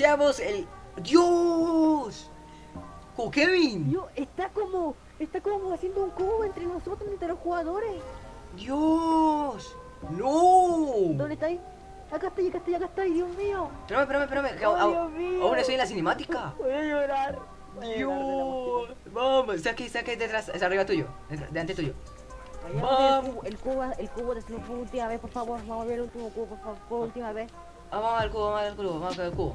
Iniciamos el... ¡Dios! ¡Co Kevin! Yo, está como, está como haciendo un cubo entre nosotros, entre los jugadores. ¡Dios! ¡No! ¿Dónde está ahí? Acá estoy, acá estoy, acá estoy, Dios mío. Espérame, espérame, espérame. Oh, Dios mío. Aún estoy en la cinemática. Voy a llorar. Voy a. ¡Dios! Vamos, está aquí, está aquí detrás, es arriba tuyo, delante tuyo. Ver el cubo, el cubo, el cubo por última vez, por favor. Vamos a ver el último cubo, por favor, por última vez. Vamos al cubo, vamos al cubo, vamos al cubo.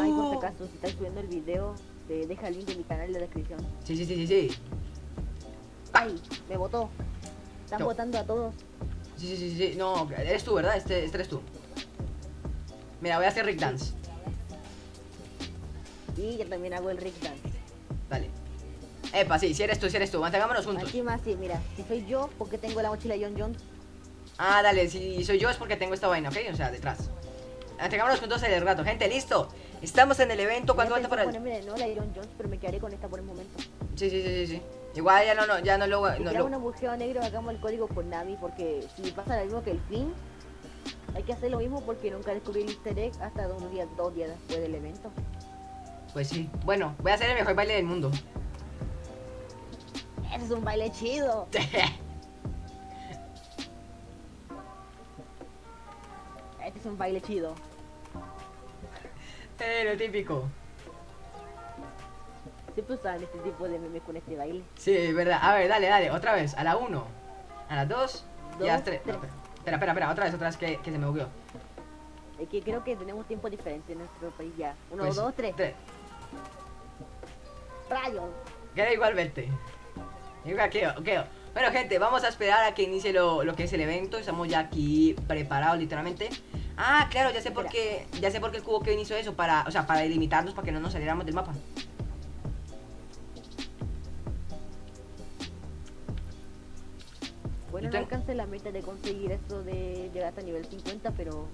Ay, por si acaso, si estás subiendo el video, te deja el link de mi canal en la descripción. Sí, sí, sí, sí, sí. Ay, me votó. Están No. votando a todos. Sí, sí, sí, sí. No, eres tú, ¿verdad? Este, este eres tú. Mira, voy a hacer Rick Dance. Y yo también hago el Rick Dance. Dale. Epa, sí, si eres tú, si eres tú. Mantengámonos juntos. Encima, sí, mira, si soy yo, porque tengo la mochila John Jones. Ah, dale, si soy yo es porque tengo esta vaina, ¿ok? O sea, detrás. Mantengámonos juntos el rato. Gente, listo. Estamos en el evento. ¿Cuánto falta para el...? ponerme de nuevo la de John Jones, pero me quedaré con esta por el momento. Sí, sí, sí, sí, sí. Igual ya no, no, ya no lo... Si No creamos lo... un agujero negro, hagamos el código por Navi, porque si pasa lo mismo que el fin, hay que hacer lo mismo porque nunca descubrí el easter egg hasta dos días, dos días después del evento. Pues sí. Bueno, voy a hacer el mejor baile del mundo. ¡Ese es un baile chido! Este es un baile chido. Lo típico. Siempre usan este tipo de memes con este baile. Sí, es verdad. A ver, dale, dale. Otra vez. A la 1. A la 2. Y a las Dos, 3. tres. espera, espera, espera. Otra vez, otra vez que, que se me bugueó. Es que creo que tenemos tiempo diferente en nuestro país ya. Uno, Pues, dos, tres. tres. ¡Rayos! Queda igualmente. Igual quedo, quedo. Bueno, gente, vamos a esperar a que inicie lo, lo que es el evento. Estamos ya aquí preparados, literalmente. Ah, claro, ya sé por qué. Ya sé por qué el cubo que hizo eso. Para, o sea, para delimitarnos, para que no nos saliéramos del mapa. Bueno, no alcancé la meta de conseguir eso de llegar hasta nivel 50, pero...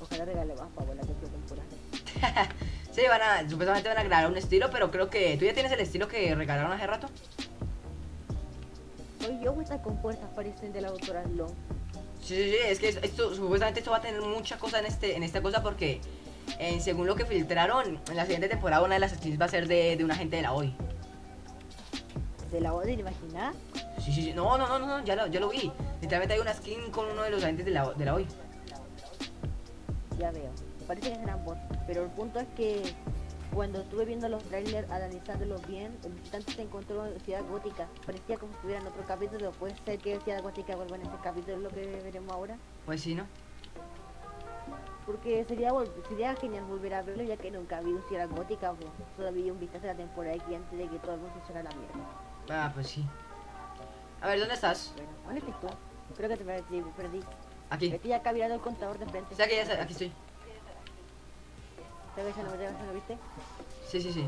Ojalá regale más para la próxima temporada. Sí, van a, supuestamente van a crear un estilo, pero creo que. ¿Tú ya tienes el estilo que regalaron hace rato? Soy yo estas compuestas parecen de la doctora Long. Sí, sí, sí, es que es- esto, supuestamente esto va a tener mucha cosa en este en esta cosa porque eh, según lo que filtraron, en la siguiente temporada una de las skins va a ser de, de una gente de la hoy. ¿De la voz de imaginar? Sí, sí, sí, no, no, no, no, no, ya lo, ya lo vi. Literalmente hay una skin con uno de los agentes de la, de la hoy. Ya veo. Parece que serán bots. Pero el punto es que cuando estuve viendo los trailers, analizándolos bien, el visitante se encontró en Ciudad Gótica. Parecía como si estuviera en otro capítulo. Puede ser que Ciudad Gótica vuelva en este capítulo, lo que veremos ahora. Pues sí, ¿no? Porque sería, sería genial volver a verlo ya que nunca vi Ciudad Gótica. Pues. Solo vi un vistazo de la temporada aquí antes de que todo el mundo se hiciera la mierda. Ah, pues sí. A ver, ¿dónde estás? Bueno, ¿dónde estás tú? Creo que te perdí. perdí. Aquí. Estoy acá mirando el contador de frente. Sí, aquí, ya, aquí estoy. ¿Te ves en ¿lo viste? Sí, sí, sí.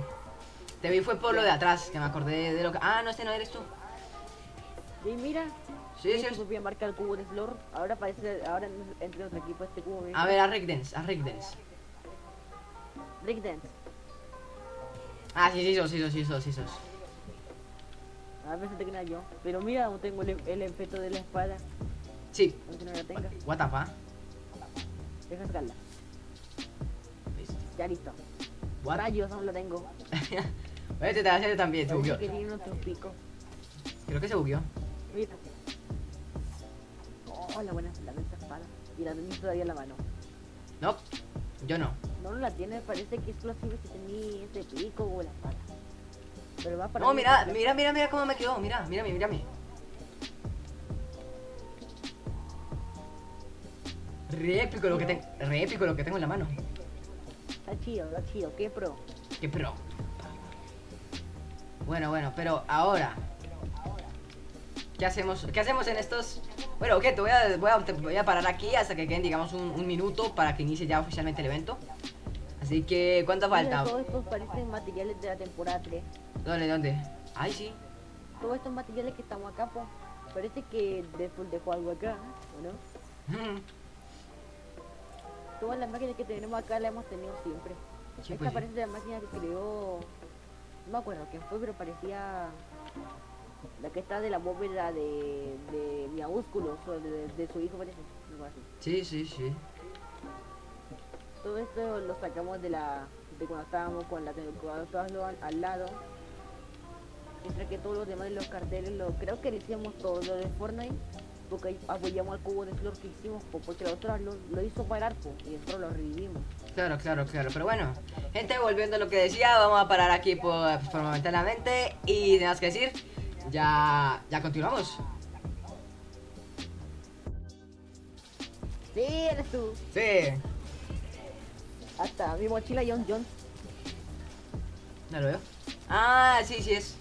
Te vi fue por lo de atrás, que me acordé de lo que... Ah, no, este no eres tú. Y mira, Sí, sí. Es- voy a marcar el cubo de Slor. Ahora parece, ahora en- entre otro equipo este cubo. ¿ves? A ver, a Rick Dance, a Rick Dance. Rick Dance. Ah, sí, sí, sos, sí, sos, sí, sos, sí, sos. A ver si te queda yo. Pero mira, aún tengo el, el efecto de la espada. Sí. Aunque no la tenga. What the fuck? Deja sacarla. Ya listo. What? Rayos, aún lo tengo. Este te hace también, se bugueó. que tiene otro pico. Creo que se bugueó. Mira. Oh, la buena, la buena espada. Y la tenía todavía en la mano. No, yo no. No, no la tiene, parece que solo sirve si tenía ese pico o la espada. Pero va para No, mira, mira, mira, mira cómo me quedó. Mira, mírame, mírame. Re épico lo que tengo. Re épico lo que tengo en la mano. Está chido, está chido. ¿Qué pro? Qué pro. Bueno, bueno, pero ahora. ¿Qué hacemos? ¿Qué hacemos en estos? Bueno, ok, te voy a, voy a, te voy a parar aquí hasta que queden, digamos, un, un minuto para que inicie ya oficialmente el evento. Así que, ¿cuánto falta? todos estos parecen materiales de la temporada 3. ¿Dónde, dónde? Ay, sí. Todos estos materiales que estamos acá, pues, parece que Deadpool dejó algo acá, ¿o no? Todas las máquinas que tenemos acá las hemos tenido siempre. Sí, Esta pues sí. parece la máquina que creó... No me acuerdo quién fue, pero parecía... La que está de la bóveda de, de Miaúsculo, o de, de su hijo parece. algo así. Sí, sí, sí. Todo esto lo sacamos de la de cuando estábamos con la al, al lado. Mientras que todos los demás de los carteles lo creo que lo hicimos todo lo de Fortnite porque apoyamos al cubo de flor que hicimos po, porque la otra lo, lo hizo parar po, y nosotros lo revivimos. Claro, claro, claro. Pero bueno, gente, volviendo a lo que decía, vamos a parar aquí por, por momentáneamente. Y nada más que decir, ya, ya continuamos. Sí, eres tú. Sí, Hasta mi mochila John John. no lo veo. Ah, sí, sí es.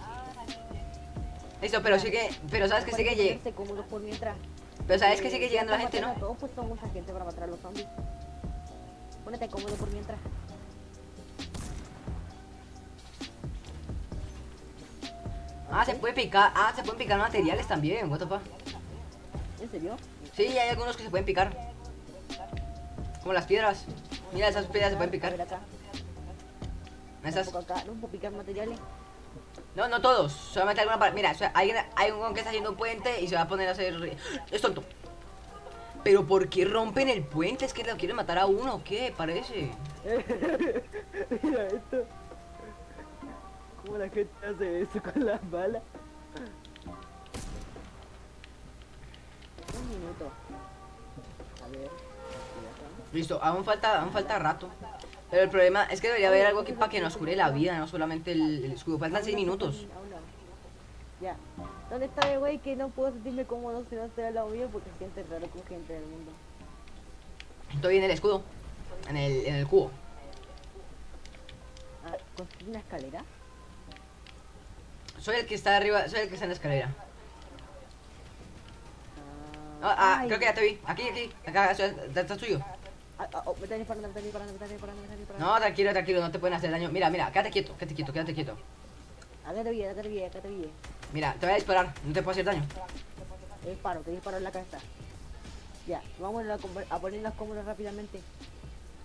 Listo, pero sigue, pero sabes que sigue llegando. Mientras. Pero sabes que sigue llegando la gente, ¿no? Todos pues mucha gente para matar a los zombies. Ponete cómodo por mientras. Ah, se puede picar, ah, se pueden picar materiales también, what the fuck. ¿En serio? Sí, hay algunos que se pueden picar. Como las piedras. Mira, esas piedras se pueden picar. Esas. No puedo picar materiales. No, no todos, solamente alguna parte. Mira, o sea, hay, hay un que está haciendo un puente y se va a poner a hacer. Es tonto. Pero ¿por qué rompen el puente? ¿Es que lo quieren matar a uno o qué? Parece. Mira esto. ¿Cómo la gente hace eso con las balas? Un minuto. A ver. Listo, aún falta, aún falta rato. Pero el problema es que debería haber algo aquí para que nos cure la vida, no solamente el, el escudo. Faltan 6 minutos. Ya. ¿Dónde está el güey que no puedo sentirme cómodo si no estoy al lado mío porque siente raro con gente del mundo? Estoy en el escudo. En el, en el cubo. Ah, ¿construir una escalera? Soy el que está arriba, soy el que está en la escalera. Ah, Ah, ah, creo que ya te vi. Aquí, aquí. Acá, tuyo. Ah, No, tranquilo, tranquilo, no te pueden hacer daño. Mira, mira, quédate quieto, quédate quieto, quédate quieto. Acá te vi, acá te vi, acá te vi. Mira, te voy a disparar, no te puedo hacer daño. Te disparo, te disparo en la cabeza. Ya, vamos a, a ponernos cómodos rápidamente.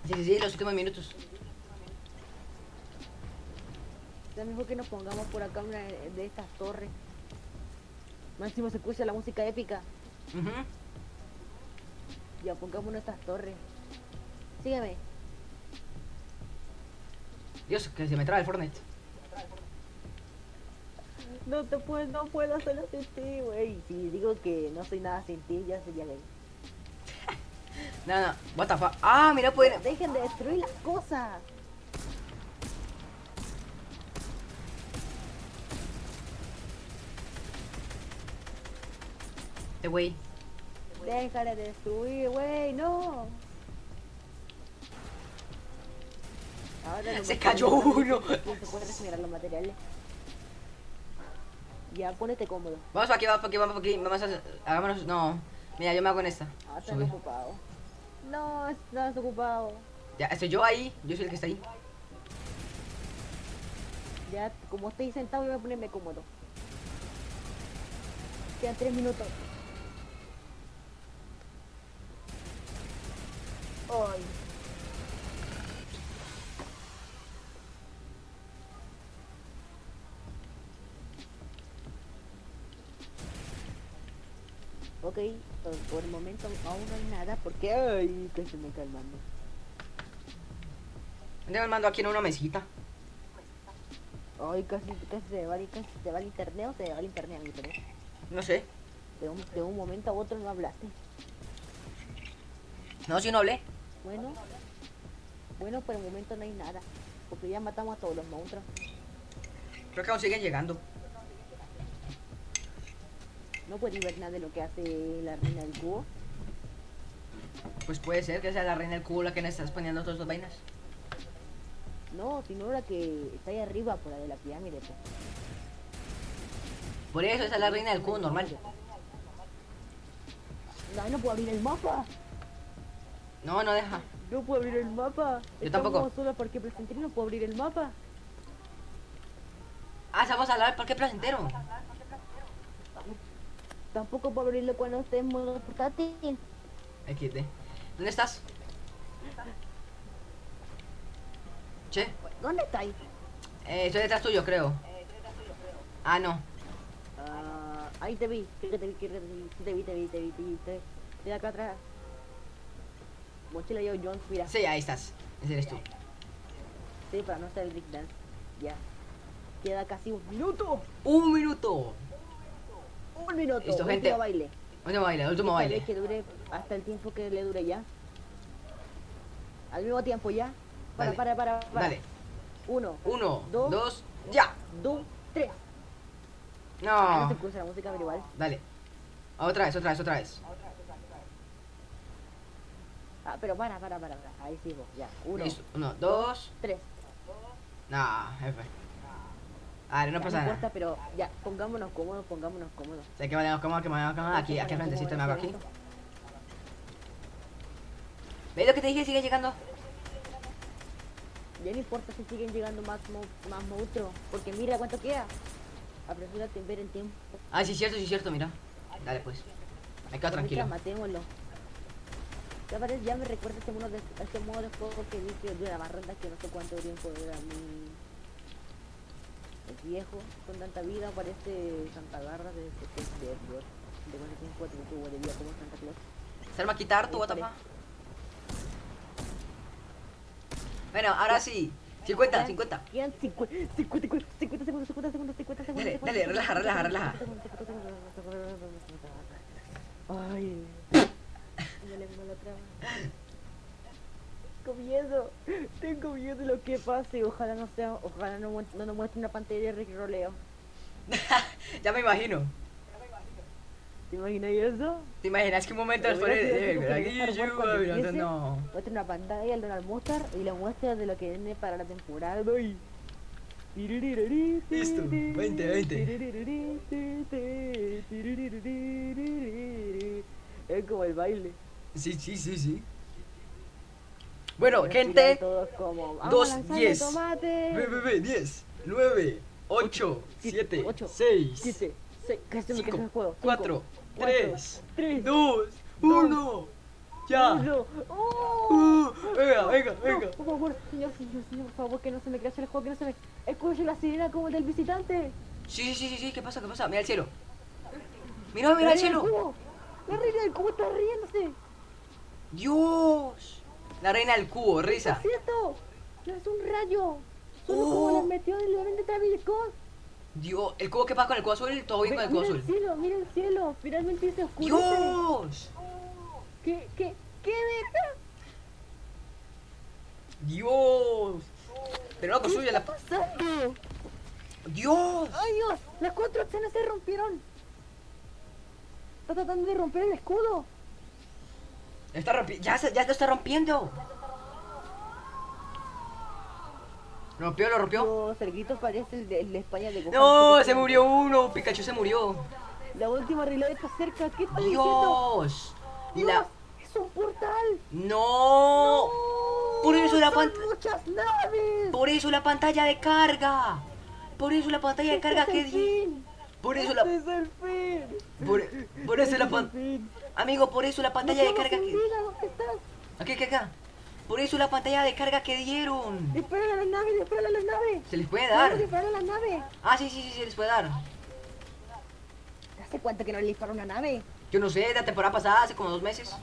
Sí, sí, sí, los últimos minutos. Ya mejor que nos pongamos por acá una de estas torres. Máximo se escucha la música épica. Ujú. Ya, pongámonos estas torres. Sígueme. Dios, que se me traba el Fortnite. No te puedo, no puedo hacerlo sin ti, güey. Si digo que no soy nada sin ti, ya sería gay. No, no, what the fuck. Ah, mira, pueden. Dejen de destruir las cosas. Este güey. Deja de destruir, güey, no. Ahora Se cayó uno. Se puede regenerar los materiales. Ya, ponete cómodo. Vamos para aquí, vamos para aquí, vamos para aquí. Vamos a. Hagámonos. No. Mira, yo me hago en esta. Ah, estás Subir. ocupado. No, estás ocupado. Ya, estoy yo ahí. Yo soy el que está ahí. Ya, como estoy sentado, voy a ponerme cómodo. Quedan tres minutos. Ay. Ok, por, el momento aún no hay nada porque ay, que se me calmando. Tengo el mando aquí en una mesita. Ay, casi, casi se va, el- casi se va el internet o se va el internet a mi internet. No sé. De un, de un momento a otro no hablaste. No, si no hablé. Bueno, bueno, por el momento no hay nada. Porque ya matamos a todos los monstruos. Creo que aún siguen llegando. No puedes ver nada de lo que hace la reina del cubo. Pues puede ser que sea la reina del cubo la que nos está exponiendo todas estas vainas. No, sino la que está ahí arriba, por la de la pirámide. pues. Por eso esa es la reina del cubo normal. No, no puedo abrir el mapa. No, no deja. No puedo abrir el mapa. Yo tampoco. Estamos Solo porque presenté no puedo abrir el mapa. Ah, vamos a hablar del parque placentero. Tampoco puedo abrirlo cuando esté en modo portátil. XD. ¿Dónde estás? Che, ¿Dónde estáis? eh, estoy detrás tuyo, creo. Ah, no. Ah, Ahí te vi, que te vi, que te vi, te vi, te vi, te vi, te vi, te vi. Mira acá atrás. Mochila yo, John, mira. Sí, ahí estás. Ese eres tú. Sí, para no hacer el Big Dance. Ya. Queda casi un minuto. Un minuto. Un minuto. Listo, último gente. baile. Último baile, último Esta vez baile. que dure hasta el tiempo que le dure ya. Al mismo tiempo ya. Para, Dale. para, para, para. Dale. Uno, Uno, Dos. dos, ya. dos, tres. Ah, no No. se escucha la música, pero igual. Dale. Otra vez, otra vez, otra vez. Ah, pero para, para, para, para. Ahí vos, ya. Uno, Listo. Uno, dos. tres. No, jefe. Vale, no pasa nada. importa, pero ya, pongámonos cómodos, pongámonos cómodos. Que vayamos cómodos, que vayamos cómodos. Aquí, aquí al frentecito me hago aquí. ¿Veis lo que te dije? Sigue llegando. Ya no importa si siguen llegando más, mo- más monstruos, porque mira cuánto queda. Apresúrate en ver el tiempo. Ah, sí, cierto, sí, cierto, mira. Dale, pues. Me quedo tranquilo. Matémoslo. Ya, parece, ya me recuerda este modo de, este modo de juego que vi que dura más rondas que no sé cuánto tiempo dura mi... Es viejo, con tanta vida, parece Santa Garra de, de, de, de, de cuánto tiempo tuvo de vida como Santa Claus. ¿Se va a quitar tu. Bueno, ahora sí. 50, Quedan- 50. Quedan 50, 50, 50, 50 segundos, 50 segundos, 50 segundos. Dale, 50 dale, relaja, relaja, 50 relaja. segundos, 50 segundos, 50 segundos. Ay, me lengua la traba. Tengo miedo, tengo miedo de lo que pase. Ojalá no sea, ojalá no, mu- no nos muestre una pantalla de Ricky Roleo. ya me imagino. ¿Te imaginas eso? ¿Te imaginas que un momento después de... aquí ver mirando, empiece. no. Muestra una pantalla al Donald Mustard y la muestra de lo que viene para la temporada hoy. Listo, 20, 20. Es como el baile. Sí, sí, sí, sí. Bueno, Respiran gente. todos como, "Vamos dos, a lanzarle diez. Tomate". Ve, ve, ve, 10, 9, 8, siete, 7, ocho, 6, Siete, seis, casi me quedo en el juego. 4, Cinco, 3, tres, 2, 1. Ya. uno. ¡Oh! Uh, venga, venga, No, venga. por favor, señor, señor, señor, por favor, que no se me crashe el juego, que no se me... Escucho la sirena como el del visitante. Sí, sí, sí, sí, sí, ¿qué pasa? ¿Qué pasa? Mira el cielo. Mira, mira el cielo. La reina del cubo está riéndose. Dios. La reina del cubo, risa. Es cierto. No es un rayo. Solo Oh. como metió el de Travis Scott. Dios, el cubo que pasa con el cubo azul, todo bien con el cubo mira el azul. cielo, mira el cielo. Finalmente se oscurece. Dios. ¿Qué, qué, qué verga? Dios. Pero no ¿Qué construye está la... pasando? Dios. ¡Ay, Dios! Las cuatro escenas se rompieron. Está tratando de romper el escudo. Está rompi... ya, se- ya lo está rompiendo. ¿Rompió? ¿Lo rompió? El grito parece el de, el de España de Gohan. No, se murió uno. Pikachu se murió. La última realidad está cerca. ¿Qué está diciendo? Dios. Dios, La... es un portal. No. Por eso la Son pant- muchas naves. Por eso la pantalla de carga. Por eso la pantalla de Este carga es que el di. fin. Por eso Este la... es el fin. Por, por eso Este la es el pantalla... Amigo, por eso la pantalla de Nos carga que... Aquí, aquí, acá. Por eso la pantalla de carga que dieron. Dispara a las naves, dispara a las naves. Se les puede dar. disparar a las naves. Ah, sí, sí, sí, se les puede dar. ¿Hace cuánto que no le dispara una nave? Yo no sé, de la temporada pasada, hace como dos meses.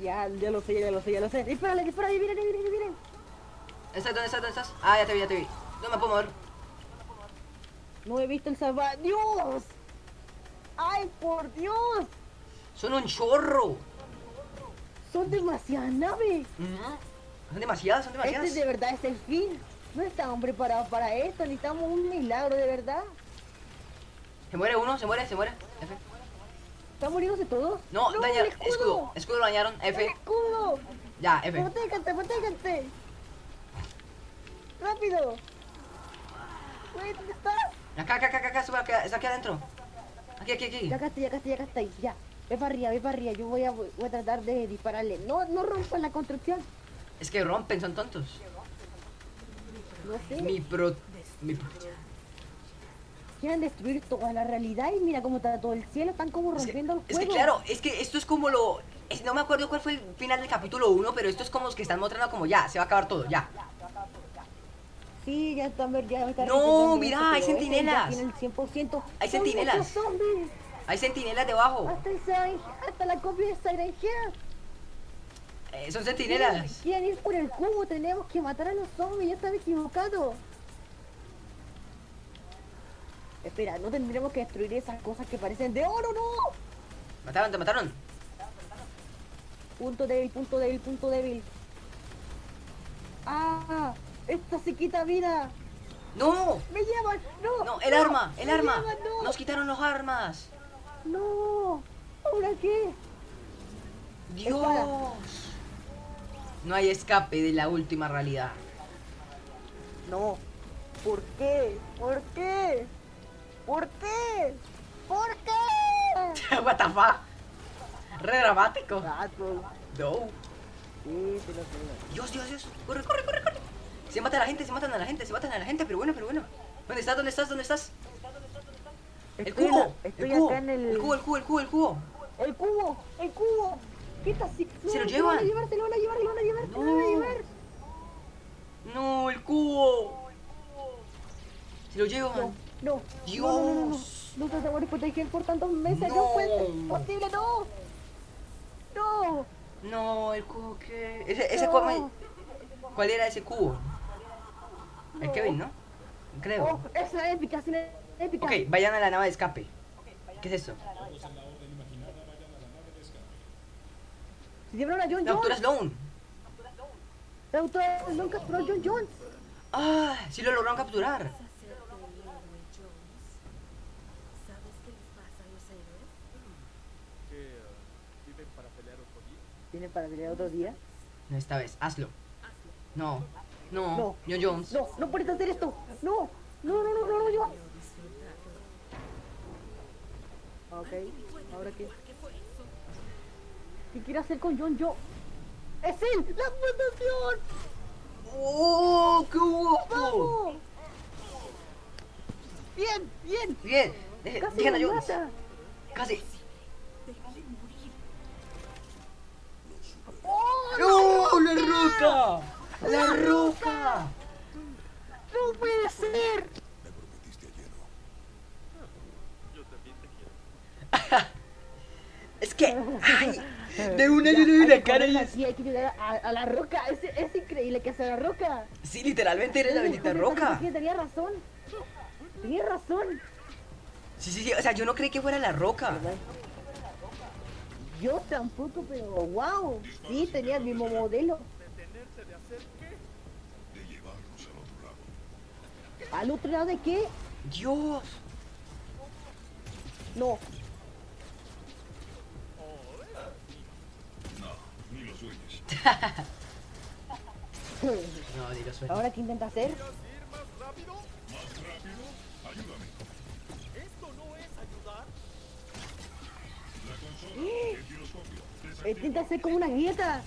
Ya, ya lo sé, ya lo sé, ya lo sé. Dispárale, dispárale, miren, miren, miren. ¿Estás? ¿Dónde estás? ¿Dónde estás? Ah, ya te vi, ya te vi. No me puedo mover. No he visto el salva... ¡Dios! ¡Ay, por Dios! Son un chorro. Son demasiadas naves. Ujú. Son demasiadas, son demasiadas. Este de verdad es el fin. No estamos preparados para esto, necesitamos un milagro de verdad. Se muere uno, se muere, se muere. F. ¿Están muriéndose todos? No, daña el escudo. escudo. escudo. lo dañaron. ¡El F. escudo! Ya, F. ¡Protégate, protégate! ¡Rápido! Güey, ¿dónde estás? Acá, acá, acá, acá, acá, acá, aquí adentro. Aquí, aquí, aquí. Ya acá ya acá ya acá. Ya. Ve para arriba, ve para arriba. Yo voy a, voy a tratar de dispararle. No, no rompan la construcción. Es que rompen, son tontos. No sé. Mi pro. Mi pro- Quieren destruir toda la realidad y mira cómo está todo el cielo. Están como Es que, rompiendo es que claro, es que esto es como lo. es- no me acuerdo cuál fue el final del capítulo 1, pero esto es como los que están mostrando como ya, se va a acabar todo, ya. Sí, Sí, ya está, ya está No, mira, hay ya 100%. Hay ¡Son centinelas. muchos zombies! Hay centinelas debajo. Hasta, Siren- hasta la copia de Head. Eh, son centinelas. Quieren ir por el cubo, tenemos que matar a los zombies, ya estaba equivocado. Espera, no tendremos que destruir esas cosas que parecen de oro, no. Mataron, te mataron. Punto débil, punto débil, punto débil. Ah, esta se quita vida. No, Me llevan, no. no, el arma, el arma. llevan, no. Nos quitaron los armas. No. ¿Ahora qué? Dios. No hay escape de la última realidad. No. ¿Por qué? ¿Por qué? ¿Por qué? ¿Por qué? What the fuck? Re dramático. No. Sí, te lo creo. Dios, Dios, Dios. Corre, corre, corre, corre. Se mata a la gente, se matan a la gente, se matan a la gente, pero bueno, pero bueno. ¿Dónde estás? ¿Dónde estás? ¿Dónde estás? El Estoy cubo. la- Estoy el cubo. acá en el... El cubo, el cubo, el cubo, el cubo. El cubo, el cubo. ¿Qué está así? Se lo van a llevan. llevar, lo van a llevar, se lo van a llevar, lo van a No. llevar. No, el cubo. Se lo No, llevan. no. No, no, no, no, no. Dios. No te sabores proteger por tantos meses. No, No. puede ser posible, no. No. No, el cubo que. Ese, ese No. cubo. ¿Cuál era ese cubo? El No. Kevin, ¿no? Creo. Oh, esa es épica, sí, épica. Ok, vayan a la nave de escape. ¿Qué es eso? Se llevaron a John La doctora Jones. Sloan. La doctora Sloan capturó a John Jones. Ah, sí lo lograron capturar. Hacerte el héroe Jones. ¿Sabes qué les pasa a los héroes? ¿Qué? eh, ¿Viven para pelear otro día? ¿Tienen para pelear otro día? No, esta vez, hazlo. Hazlo. No, no, No. John Jones. No, no puedes hacer esto. No, no, no, no, no, no, John. Quiero disfrutarlo. Ok, ¿ahora qué? ¿Qué quiere hacer con John Jones? ¡Es él! ¡La fundación! ¡Oh, qué guapo! Bien, bien. Bien, deje- Casi dejen a lo Jones. mata. Casi. ¡Oh, ¡No, la roca! ¡La roca! ¡No puede ser! Yo también te quiero. Es que, ay, de una yo le la que cara y es... hay que llegar a, a la roca. Es, es increíble que sea la roca. Sí, literalmente eres la bendita roca. sí, Tenía razón. Tenía razón. Sí, sí, sí, o sea, yo no creí que fuera la roca. Yo tampoco, pero wow. Sí, tenía el mismo modelo. ¿Al otro lado de qué? Dios. No. No, ni lo suena. ¿Ahora qué intenta hacer? ¿Ir más rápido? ¿Más rápido? Ayúdame. ¿Esto no es ayudar? Intenta hacer como una grieta.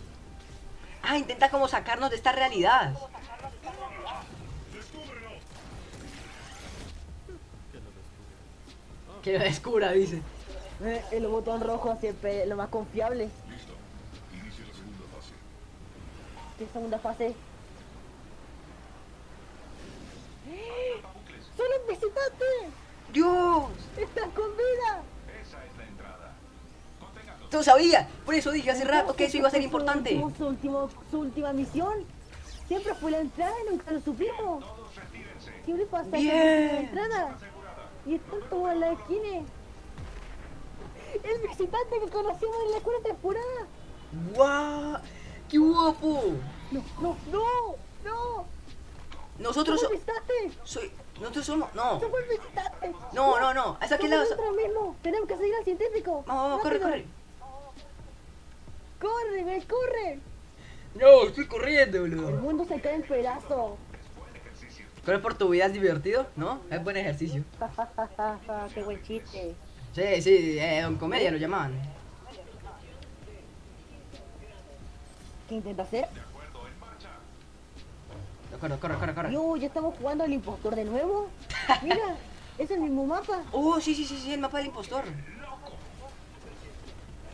Ah, intenta como sacarnos de esta realidad. Que lo descubra, dice. Eh, el botón rojo siempre lo más confiable. ¿Qué segunda fase? ¡Son los visitantes! ¡Dios! ¡Están con vida! Tú sabías. Por eso dije hace rato que eso iba a ser Su importante. último- Su, último, su última misión. Siempre fue la entrada y nunca lo supimos. Siempre pasa Bien. la entrada. Y están todos en la esquina. El visitante que conocimos en la cuarta temporada. ¡Guau! ¡Qué guapo! No, no, no, no. Nosotros Somos soy nosotros somos no. Somos visitantes. No, no, no. ¿Hasta qué lado? Nosotros mismos. Tenemos que seguir al científico. Vamos, vamos, corre, corre. Corre, ve, corre. No, estoy corriendo, El boludo. mundo se cae en pedazos. Correr por tu vida es divertido, ¿no? Es buen ejercicio. Qué buen chiste. Sí, sí, eh, don comedia lo llamaban. ¿Qué intenta hacer? Corre, corre, corre, corre. Yo, ya estamos jugando al impostor de nuevo. Mira, es el mismo mapa. Oh, sí, sí, sí, sí, el mapa del impostor.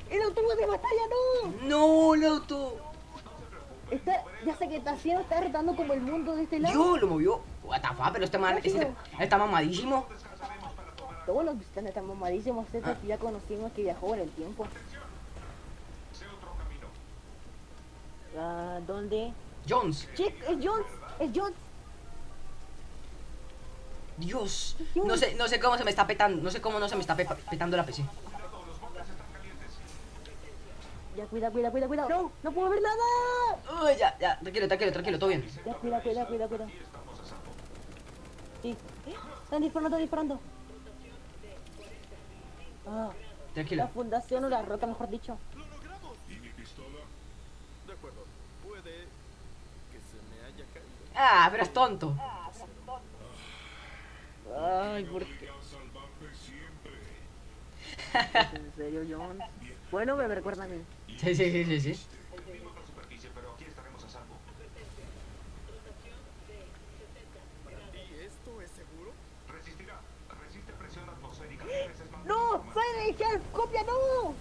El autobús de batalla, no. No, el auto. Está, ya sé que está haciendo, está rotando como el mundo de este lado. Dios, lo movió. What the fuck, pero este man este- está mamadísimo. Todos los visitantes están mamadísimos, este Ah. que ya conocimos que viajó en el tiempo. Sé otro camino. Ah, ¿Dónde? Jones, Chick, es Jones, es Jones. Dios. No sé, no sé cómo se me está petando. No sé cómo no se me está pe- petando la PC. Ya, cuida, cuida, cuida, cuida. No, no puedo ver nada. Uy, ya, ya, tranquilo, tranquilo, tranquilo, todo bien. Ya, cuida, cuida, cuida, cuida. Sí. Están disparando, están disparando. Ah, la Tranquilo. fundación o la roca, mejor dicho. ¡Lo logramos! ¿Y mi pistola? De acuerdo, puede que se me haya caído. Ah, pero es tonto. Ay, ¿por qué? ¿En serio, Jones? Bueno, me recuerda a mí. Sí, sí, sí, sí, sí. ¡No! más- ¡Silent Help! ¡Copia, no!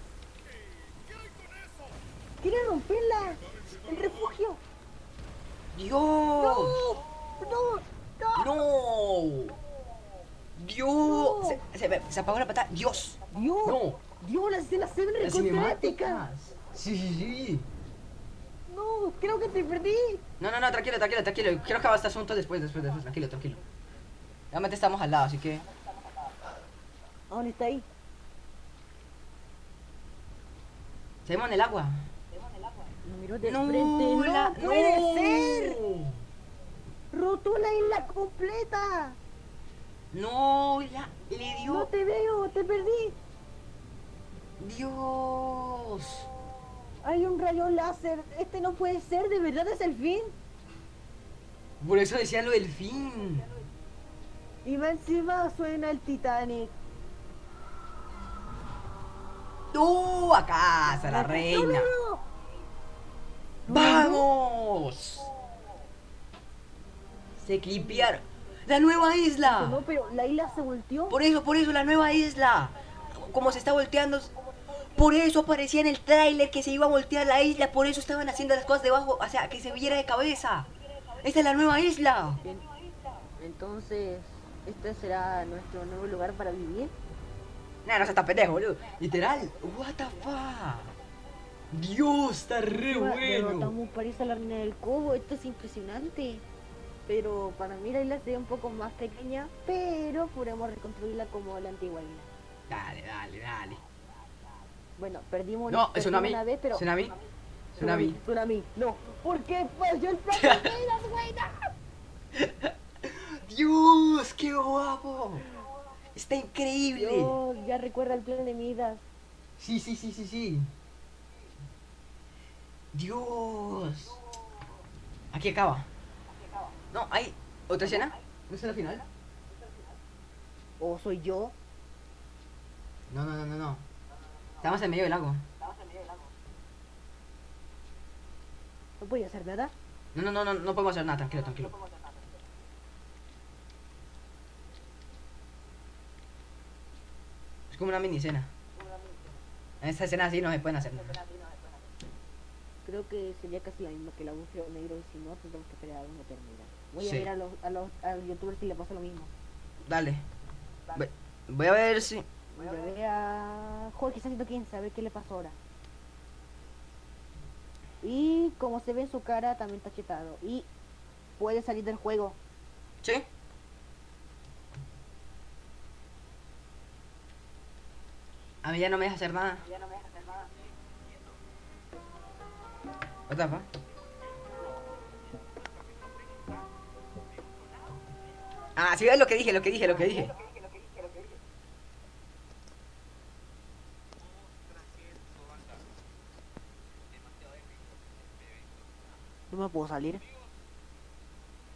¡Quiere romperla! ¡El refugio! Dios. ¡No! ¡No! ¡No! No. Dios. Se, se, se apagó la pata. Dios. ¡Dios! No. ¡Dios! Las escenas se ven cinemáticas. Sí, sí, sí. ¡No! ¡Creo que te perdí! No, no, no, tranquilo, tranquilo, tranquilo. Quiero acabar este asunto después, después, después. Tranquilo, tranquilo. Realmente estamos al lado, así que. ¿A dónde está ahí? Seguimos en el agua. Me miró de no, frente. ¡No la- puede no. ser! ¡Rotó la isla completa! No, la, le ¡No dio. te veo! ¡Te perdí! Dios. Hay un rayo láser. Este no puede ser. ¿De verdad es el fin? Por eso decía lo del fin. Y va encima suena el Titanic. ¡No! A casa, la No, reina. no, no. ¡Vamos! Se clipearon. ¡La nueva isla! No, pero la isla se volteó. Por eso, por eso, la nueva isla. Como se está volteando. Por eso aparecía en el tráiler que se iba a voltear la isla. Por eso estaban haciendo las cosas debajo. O sea, que se viera de cabeza. Esta es la nueva isla. Entonces, ¿este será nuestro nuevo lugar para vivir? Nah, no se está pendejo, boludo. Literal. What the fuck. Dios, está re bueno. Derrotamos París a la reina del Cobo. Esto es impresionante. Pero para mí la isla sería un poco más pequeña, pero podemos reconstruirla como la antigua isla. Dale, dale, dale. Bueno, perdimos, No, es perdimos tsunami. una vez, pero... Tsunami. Tsunami. Tsunami, no. ¿Por qué falló el güey? No. Dios, qué guapo. Está increíble. Dios, ya recuerda el plan de Midas. Sí, sí, sí, sí, sí. Dios. Aquí acaba. No, hay otra escena. ¿No es la final? ¿O soy yo? No, no, no, no, no. Estamos en medio del lago. No podía hacer nada. No, no, no, no, no podemos hacer nada. Tranquilo, tranquilo. Es como una mini escena. En esta escena así no se pueden hacer nada. Creo que sería casi la misma que el agujero negro y si no, tendremos que esperar a una eternidad. Voy Sí. a ver a los, a los a los youtubers si le pasa lo mismo. Dale. Voy- Voy a ver si. Voy a ver a Jorge está haciendo quién sabe qué le pasó ahora. Y como se ve en su cara, también está chetado. Y puede salir del juego. ¿Sí? A mí ya no me deja hacer nada. What the fuck? Ah, sí, ves lo que dije, lo que dije, lo que dije. No me puedo salir.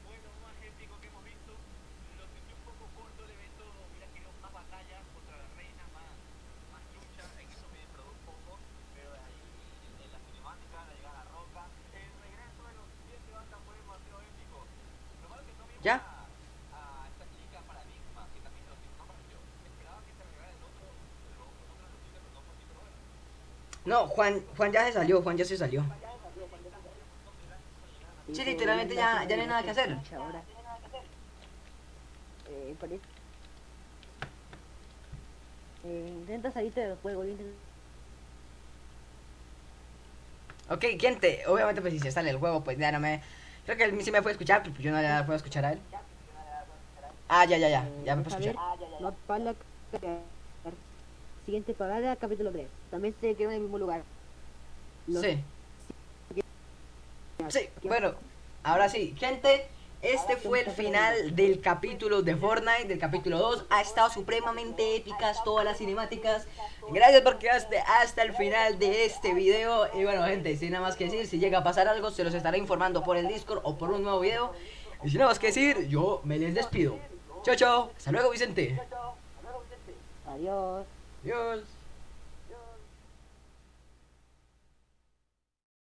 Bueno, más épico que hemos visto. Lo sentí un poco corto el evento. Hubiera querido más batallas contra la reina, más, más lucha. En eso me defraudó un poco. Pero de ahí, en la cinemática, la llegada a la roca. El regreso de los siete bandas fue demasiado épico. Lo malo que no vimos ¿Ya? a, a esta chica paradigma, que también lo no apareció. Esperaba que se regara el otro, el otro de los chicas, pero no fue así, pero bueno. No, Juan, Juan ya se salió, Juan ya se salió. Sí, literalmente ya, ya no hay nada que hacer. Eh, parece... Eh, intenta salirte del juego, intenta... Ok, gente, obviamente pues si se sale el juego, pues ya no me... Creo que él sí me puede escuchar, pero yo no le puedo escuchar a él. Ah, ya, ya, ya, ya me puedo escuchar. Siguiente parada, capítulo 3. También se quedó en el mismo lugar. Los- Sí. Sí, bueno, ahora sí, gente, este fue el final del capítulo de Fortnite, del capítulo 2. Ha estado supremamente épicas todas las cinemáticas. Gracias por quedaste hasta el final de este video. Y bueno, gente, sin nada más que decir, si llega a pasar algo, se los estaré informando por el Discord o por un nuevo video. Y sin nada más que decir, yo me les despido. Chao, chao. Hasta luego, Vicente. Adiós. Adiós.